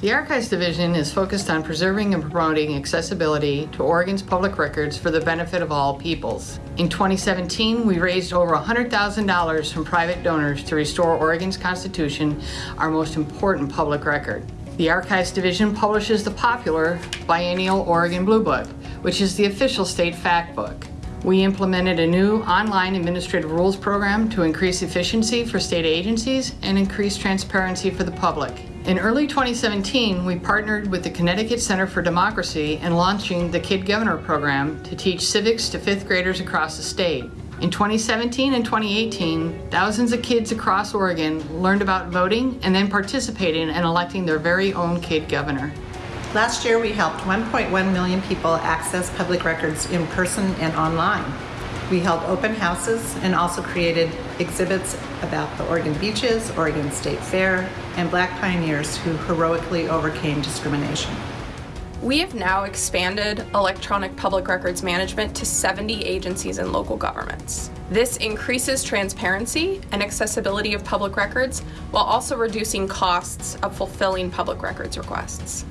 The Archives Division is focused on preserving and promoting accessibility to Oregon's public records for the benefit of all peoples. In 2017, we raised over $100,000 from private donors to restore Oregon's Constitution, our most important public record. The Archives Division publishes the popular biennial Oregon Blue Book, which is the official state fact book. We implemented a new online administrative rules program to increase efficiency for state agencies and increase transparency for the public. In early 2017, we partnered with the Connecticut Center for Democracy in launching the Kid Governor program to teach civics to fifth graders across the state. In 2017 and 2018, thousands of kids across Oregon learned about voting and then participated in electing their very own kid governor. Last year, we helped 1.1 million people access public records in person and online. We held open houses and also created exhibits about the Oregon beaches, Oregon State Fair, and Black pioneers who heroically overcame discrimination. We have now expanded electronic public records management to 70 agencies and local governments. This increases transparency and accessibility of public records while also reducing costs of fulfilling public records requests.